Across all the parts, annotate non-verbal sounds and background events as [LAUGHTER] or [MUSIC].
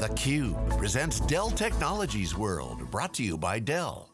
theCUBE presents Dell Technologies World, brought to you by Dell.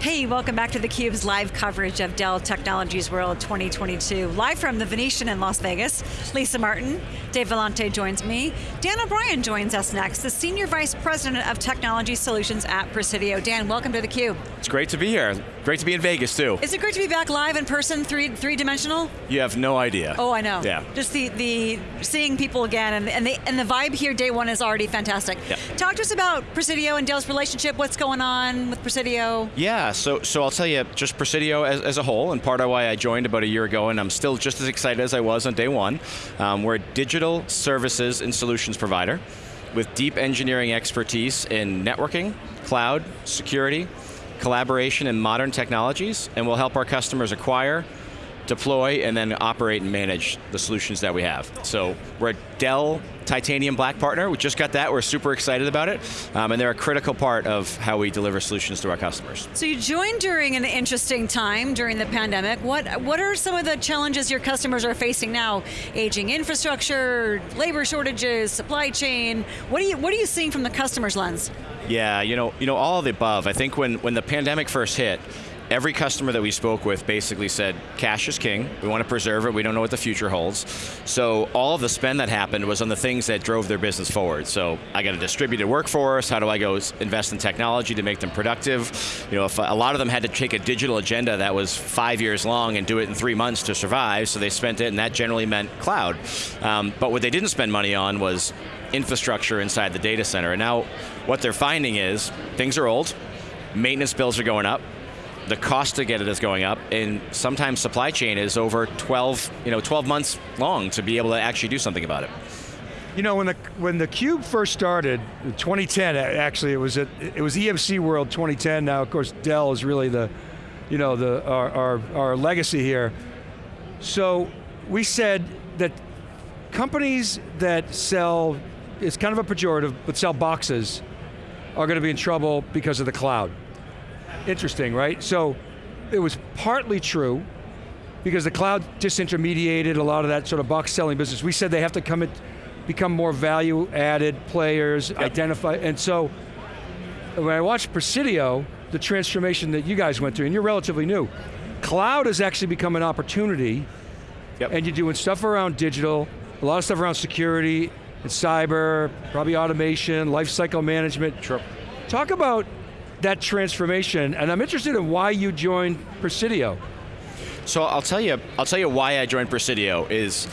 Hey, welcome back to theCUBE's live coverage of Dell Technologies World 2022. Live from the Venetian in Las Vegas, Lisa Martin, Dave Vellante joins me. Dan O'Brien joins us next, the Senior Vice President of Technology Solutions at Presidio. Dan, welcome to theCUBE. It's great to be here. Great to be in Vegas too. Is it great to be back live in person, three three dimensional? You have no idea. Oh, I know. Yeah. Just the the seeing people again, and and the and the vibe here day one is already fantastic. Yeah. Talk to us about Presidio and Dell's relationship. What's going on with Presidio? Yeah, so so I'll tell you just Presidio as, as a whole, and part of why I joined about a year ago, and I'm still just as excited as I was on day one. Um, we're a digital services and solutions provider with deep engineering expertise in networking, cloud, security, collaboration, and modern technologies, and we'll help our customers acquire, deploy, and then operate and manage the solutions that we have. So we're a Dell Titanium Black partner. We just got that, we're super excited about it. Um, and they're a critical part of how we deliver solutions to our customers. So you joined during an interesting time during the pandemic. What what are some of the challenges your customers are facing now? Aging infrastructure, labor shortages, supply chain. What are you what are you seeing from the customer's lens? Yeah, you know, you know, all of the above. I think when, when the pandemic first hit, every customer that we spoke with basically said, cash is king, we want to preserve it, we don't know what the future holds. So all of the spend that happened was on the things that drove their business forward. So I got a distributed workforce, how do I go invest in technology to make them productive? You know, if a lot of them had to take a digital agenda that was five years long and do it in three months to survive, so they spent it and that generally meant cloud. Um, but what they didn't spend money on was infrastructure inside the data center. And now what they're finding is things are old, maintenance bills are going up, the cost to get it is going up, and sometimes supply chain is over 12, you know, 12 months long to be able to actually do something about it. You know, when the when the Cube first started, 2010, actually, it was at, it was EMC World 2010. Now, of course, Dell is really the, you know, the our, our, our legacy here. So we said that companies that sell, it's kind of a pejorative, but sell boxes, are going to be in trouble because of the cloud. Interesting, right? So it was partly true because the cloud disintermediated a lot of that sort of box selling business. We said they have to come in, become more value added players, yep. identify, and so when I watched Presidio, the transformation that you guys went through, and you're relatively new, cloud has actually become an opportunity, yep. and you're doing stuff around digital, a lot of stuff around security, and cyber, probably automation, life cycle management. Sure. Talk about that transformation, and I'm interested in why you joined Presidio. So I'll tell you, I'll tell you why I joined Presidio is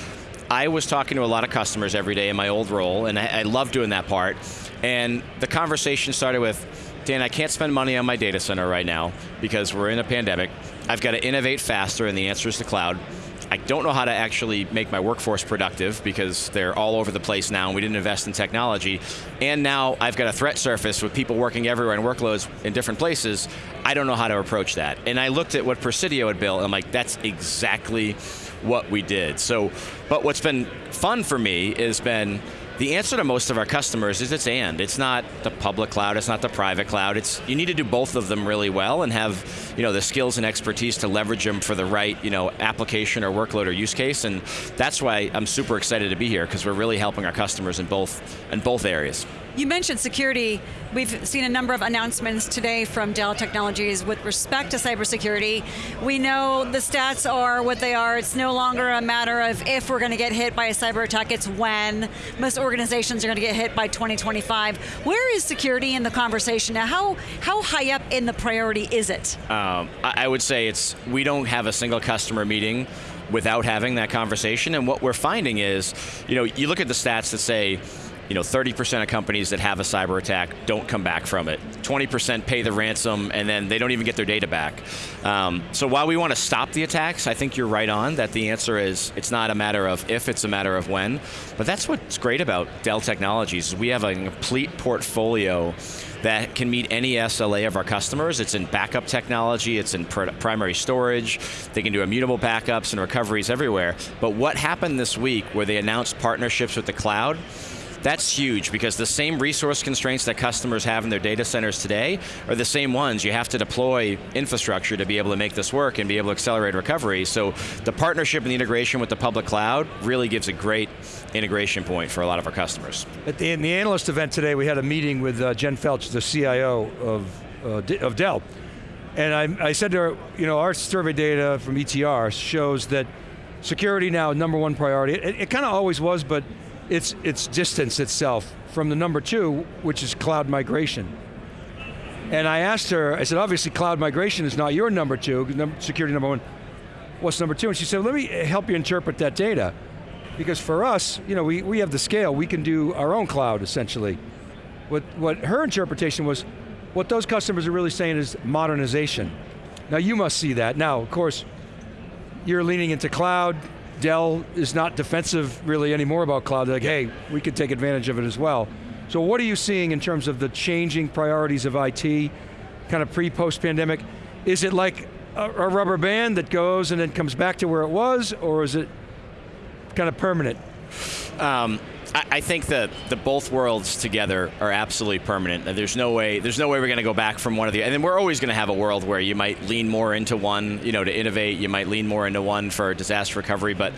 I was talking to a lot of customers every day in my old role, and I, I love doing that part. And the conversation started with, Dan, I can't spend money on my data center right now because we're in a pandemic. I've got to innovate faster, and the answer is the cloud. I don't know how to actually make my workforce productive because they're all over the place now and we didn't invest in technology. And now I've got a threat surface with people working everywhere and workloads in different places. I don't know how to approach that. And I looked at what Presidio had built and I'm like, that's exactly what we did. So, but what's been fun for me has been the answer to most of our customers is it's and. It's not the public cloud, it's not the private cloud. It's you need to do both of them really well and have you know the skills and expertise to leverage them for the right you know application or workload or use case. And that's why I'm super excited to be here because we're really helping our customers in both in both areas. You mentioned security. We've seen a number of announcements today from Dell Technologies with respect to cybersecurity. We know the stats are what they are. It's no longer a matter of if we're going to get hit by a cyber attack, it's when. Most organizations are going to get hit by 2025. Where is security in the conversation now? How, how high up in the priority is it? Um, I would say it's, we don't have a single customer meeting without having that conversation, and what we're finding is, you know, you look at the stats that say, you know, 30% of companies that have a cyber attack don't come back from it. 20% pay the ransom and then they don't even get their data back. Um, so while we want to stop the attacks, I think you're right on that the answer is it's not a matter of if, it's a matter of when. But that's what's great about Dell Technologies. We have a complete portfolio that can meet any SLA of our customers. It's in backup technology, it's in pr primary storage, they can do immutable backups and recoveries everywhere. But what happened this week where they announced partnerships with the cloud, That's huge because the same resource constraints that customers have in their data centers today are the same ones. You have to deploy infrastructure to be able to make this work and be able to accelerate recovery. So the partnership and the integration with the public cloud really gives a great integration point for a lot of our customers. At the, in the analyst event today, we had a meeting with uh, Jen Felch, the CIO of, uh, of Dell. And I, I said to her, you know, our survey data from ETR shows that security now number one priority. It, it kind of always was, but it's, it's distanced itself from the number two, which is cloud migration. And I asked her, I said, obviously cloud migration is not your number two, security number one. What's number two? And she said, let me eh, help you interpret that data. Because for us, you know, we, we have the scale, we can do our own cloud, essentially. What, what her interpretation was, what those customers are really saying is modernization. Now you must see that. Now, of course, you're leaning into cloud, Dell is not defensive really anymore about cloud. They're like, hey, we could take advantage of it as well. So what are you seeing in terms of the changing priorities of IT, kind of pre, post pandemic? Is it like a, a rubber band that goes and then comes back to where it was, or is it kind of permanent? Um, I, think that the both worlds together are absolutely permanent. There's no way. There's no way we're going to go back from one of the. And then we're always going to have a world where you might lean more into one, you know, to innovate. You might lean more into one for disaster recovery. But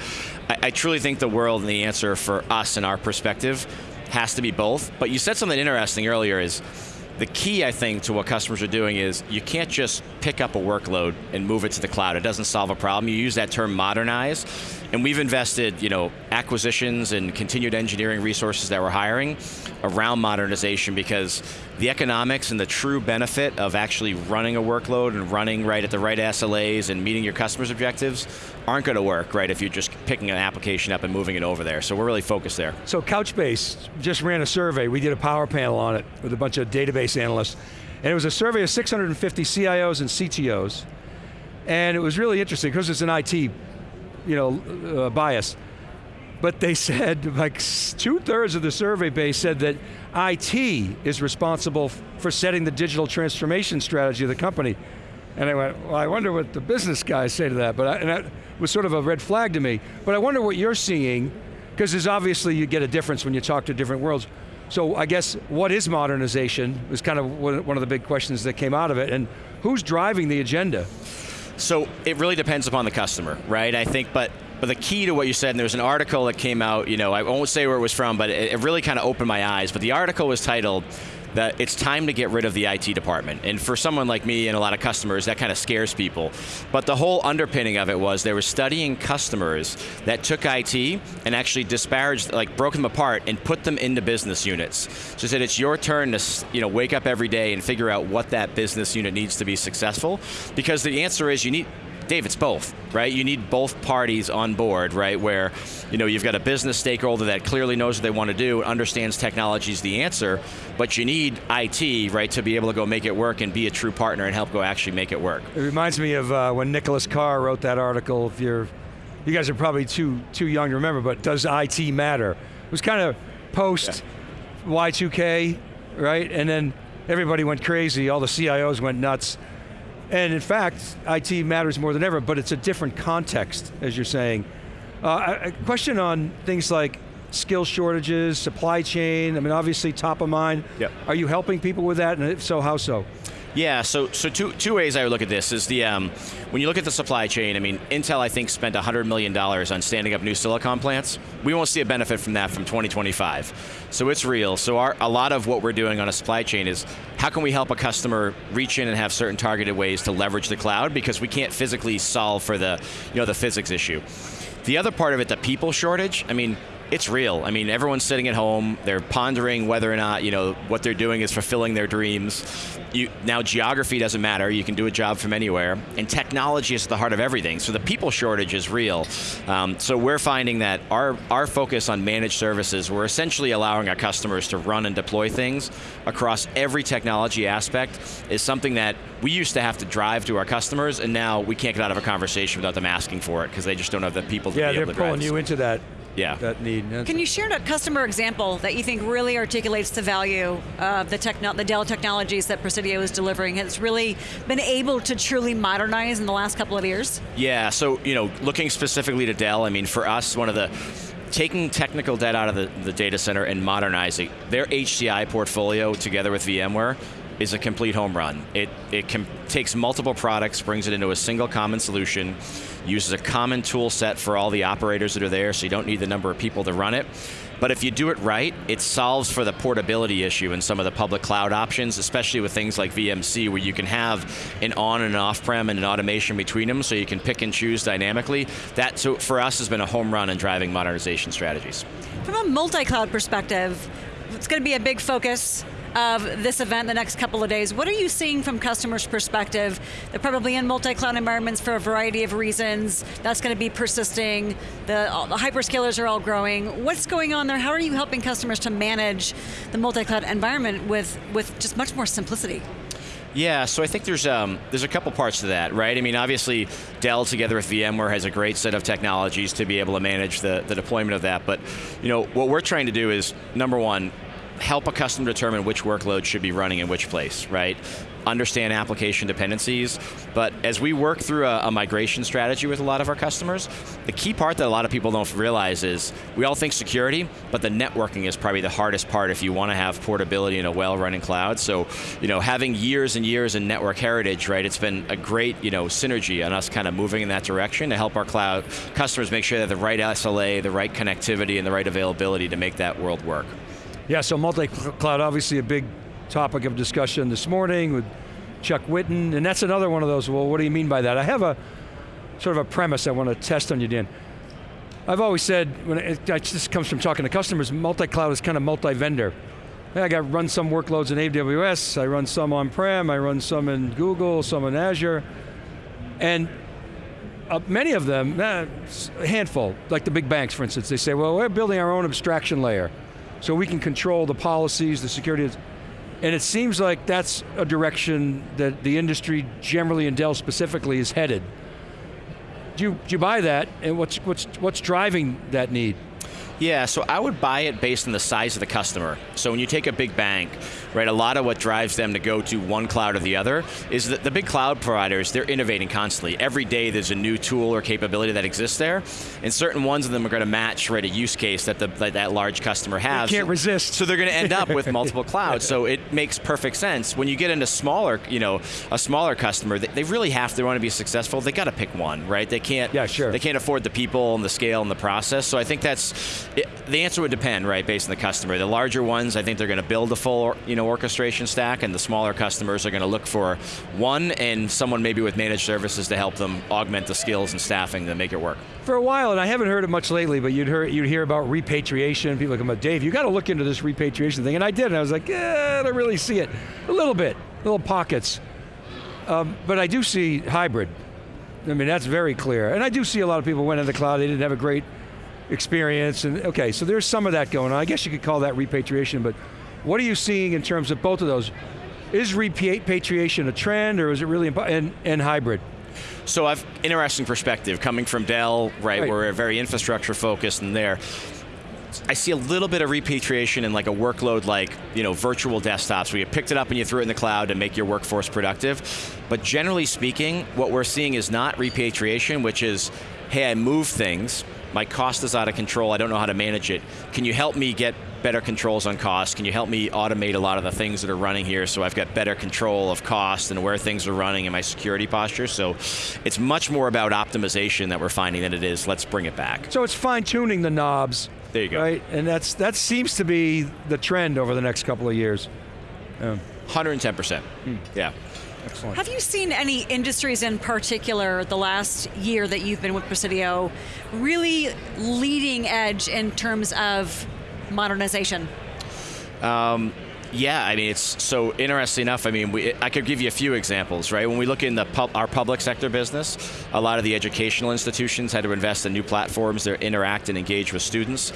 I, I truly think the world and the answer for us and our perspective has to be both. But you said something interesting earlier. Is the key, I think, to what customers are doing is you can't just pick up a workload and move it to the cloud. It doesn't solve a problem. You use that term modernize, and we've invested, you know, acquisitions and continued engineering resources that we're hiring around modernization because the economics and the true benefit of actually running a workload and running right at the right SLAs and meeting your customers' objectives aren't going to work, right, if you're just picking an application up and moving it over there. So we're really focused there. So Couchbase just ran a survey. We did a power panel on it with a bunch of database analysts. And it was a survey of 650 CIOs and CTOs. And it was really interesting because it's an IT you know, uh, bias. But they said, like two thirds of the survey base said that IT is responsible for setting the digital transformation strategy of the company. And I went, well, I wonder what the business guys say to that. But I, and that was sort of a red flag to me. But I wonder what you're seeing, because there's obviously you get a difference when you talk to different worlds. So I guess what is modernization was kind of one of the big questions that came out of it, and who's driving the agenda? So it really depends upon the customer, right? I think, but but the key to what you said, and there was an article that came out, you know, I won't say where it was from, but it, it really kind of opened my eyes. But the article was titled, that it's time to get rid of the IT department. And for someone like me and a lot of customers, that kind of scares people. But the whole underpinning of it was they were studying customers that took IT and actually disparaged, like broke them apart and put them into business units. So said it's your turn to you know, wake up every day and figure out what that business unit needs to be successful. Because the answer is you need, Dave, it's both, right? You need both parties on board, right? Where, you know, you've got a business stakeholder that clearly knows what they want to do, understands technology is the answer, but you need IT, right, to be able to go make it work and be a true partner and help go actually make it work. It reminds me of uh, when Nicholas Carr wrote that article, if you're, you guys are probably too, too young to remember, but does IT matter? It was kind of post yeah. Y2K, right? And then everybody went crazy, all the CIOs went nuts. And in fact, IT matters more than ever, but it's a different context, as you're saying. Uh, a question on things like skill shortages, supply chain, I mean obviously top of mind. Yep. Are you helping people with that, and if so, how so? Yeah, so so two two ways I would look at this is the um, when you look at the supply chain. I mean, Intel I think spent hundred million dollars on standing up new silicon plants. We won't see a benefit from that from 2025. So it's real. So our, a lot of what we're doing on a supply chain is how can we help a customer reach in and have certain targeted ways to leverage the cloud because we can't physically solve for the you know the physics issue. The other part of it, the people shortage. I mean, it's real. I mean, everyone's sitting at home. They're pondering whether or not you know what they're doing is fulfilling their dreams. You, now, geography doesn't matter. You can do a job from anywhere, and technology is at the heart of everything. So the people shortage is real. Um, so we're finding that our our focus on managed services, we're essentially allowing our customers to run and deploy things across every technology aspect, is something that we used to have to drive to our customers, and now we can't get out of a conversation without them asking for it because they just don't have the people to yeah, be able to drive. Yeah, they're pulling you into that yeah. that need. That's Can you share a customer example that you think really articulates the value of the, techno- the Dell technologies that Presidio is delivering? Has really been able to truly modernize in the last couple of years? Yeah, so you know, looking specifically to Dell, I mean, for us, one of the taking technical debt out of the, the data center and modernizing their HCI portfolio together with VMware is a complete home run. It, it takes multiple products, brings it into a single common solution, uses a common tool set for all the operators that are there, so you don't need the number of people to run it. But if you do it right, it solves for the portability issue in some of the public cloud options, especially with things like VMC, where you can have an on and off-prem and an automation between them, so you can pick and choose dynamically. That, so for us, has been a home run in driving modernization strategies. From a multi-cloud perspective, it's going to be a big focus of this event the next couple of days. What are you seeing from customers' perspective? They're probably in multi-cloud environments for a variety of reasons. That's going to be persisting. The, the hyperscalers are all growing. What's going on there? How are you helping customers to manage the multi-cloud environment with, with just much more simplicity? Yeah, so I think there's um, there's a couple parts to that, right? I mean, obviously, Dell together with VMware has a great set of technologies to be able to manage the, the deployment of that. But you know, what we're trying to do is number one, help a customer determine which workload should be running in which place, right? Understand application dependencies, but as we work through a, a, migration strategy with a lot of our customers, the key part that a lot of people don't realize is we all think security, but the networking is probably the hardest part if you want to have portability in a well-running cloud. So, you know, having years and years in network heritage, right, it's been a great, you know, synergy on us kind of moving in that direction to help our cloud customers make sure have the right SLA, the right connectivity, and the right availability to make that world work. Yeah, so multi-cloud, obviously a big topic of discussion this morning with Chuck Whitten, and that's another one of those, well, what do you mean by that? I have a sort of a premise I want to test on you, Dan. I've always said, when it, this comes from talking to customers, multi-cloud is kind of multi-vendor. I got run some workloads in AWS, I run some on-prem, I run some in Google, some in Azure, and uh, many of them, a handful, like the big banks for instance, they say, well, we're building our own abstraction layer so we can control the policies, the security. And it seems like that's a direction that the industry generally and Dell specifically is headed. Do you, do you buy that, and what's, what's, what's driving that need? Yeah, so I would buy it based on the size of the customer. So when you take a big bank, right, a lot of what drives them to go to one cloud or the other is that the big cloud providers, they're innovating constantly. Every day there's a new tool or capability that exists there, and certain ones of them are going to match right, a use case that, the, that, that large customer has. You can't so, resist. So they're going to end up with [LAUGHS] multiple clouds, so it makes perfect sense. When you get into smaller, you know, a smaller customer, they, they really have to want to be successful, they got to pick one, right? They can't, yeah, sure. they can't afford the people and the scale and the process, so I think that's, it, the answer would depend, right, based on the customer. The larger ones, I think they're going to build a full, you know, orchestration stack, and the smaller customers are going to look for one and someone maybe with managed services to help them augment the skills and staffing to make it work. For a while, and I haven't heard it much lately, but you'd hear, you'd hear about repatriation. People come up, Dave, you got to look into this repatriation thing, and I did, and I was like, yeah, I don't really see it. A little bit, little pockets. Um, but I do see hybrid. I mean, that's very clear. And I do see a lot of people went into the cloud, they didn't have a great experience, and okay, so there's some of that going on. I guess you could call that repatriation, but what are you seeing in terms of both of those? Is repatriation a trend, or is it really, and, and hybrid? So I've interesting perspective coming from Dell, right, right. we're very infrastructure focused and there. I see a little bit of repatriation in like a workload like you know virtual desktops where you picked it up and you threw it in the cloud to make your workforce productive. But generally speaking, what we're seeing is not repatriation, which is, hey, I move things, my cost is out of control, I don't know how to manage it. Can you help me get better controls on cost? Can you help me automate a lot of the things that are running here so I've got better control of cost and where things are running and my security posture? So it's much more about optimization that we're finding than it is, let's bring it back. So it's fine tuning the knobs. There you go. Right, and that's that seems to be the trend over the next couple of years. Yeah. 110%, hmm. yeah. Excellent. Have you seen any industries in particular the last year that you've been with Presidio really leading edge in terms of modernization? Um, yeah, I mean, it's so interesting enough. I mean, we, I could give you a few examples, right? When we look in the pub, our public sector business, a lot of the educational institutions had to invest in new platforms that interact and engage with students.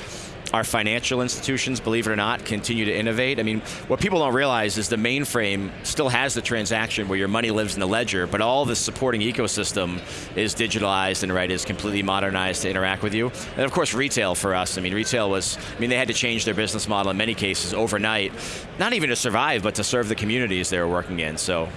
Our financial institutions, believe it or not, continue to innovate. I mean, what people don't realize is the mainframe still has the transaction where your money lives in the ledger, but all the supporting ecosystem is digitalized and right is completely modernized to interact with you. And of course, retail for us. I mean, retail was. I mean, they had to change their business model in many cases overnight, not even to survive, but to serve the communities they were working in. So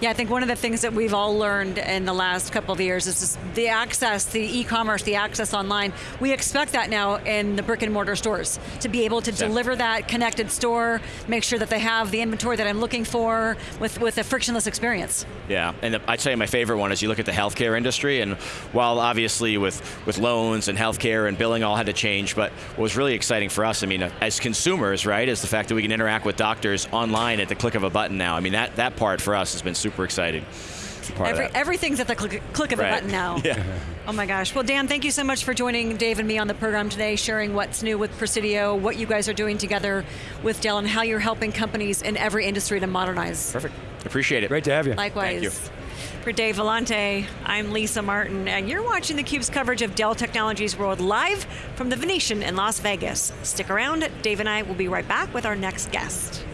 Yeah, I think one of the things that we've all learned in the last couple of years is the access, the e-commerce, the access online. We expect that now in the brick and mortar stores to be able to Yeah. deliver that connected store, make sure that they have the inventory that I'm looking for with, with a frictionless experience. Yeah, and the, I'd say my favorite one is you look at the healthcare industry, and while obviously with, with loans and healthcare and billing all had to change, but what was really exciting for us, I mean, as consumers, right, is the fact that we can interact with doctors online at the click of a button now. I mean, that, that part for us has been super exciting. to Part Every, of that. everything's at the click, click of Right. a button now. [LAUGHS] Yeah. Oh my gosh. Well, Dan, thank you so much for joining Dave and me on the program today, sharing what's new with Presidio, what you guys are doing together with Dell, and how you're helping companies in every industry to modernize. Perfect. Appreciate it. Great to have you. Likewise. Thank you. For Dave Vellante, I'm Lisa Martin, and you're watching theCUBE's coverage of Dell Technologies World live from the Venetian in Las Vegas. Stick around, Dave and I will be right back with our next guest.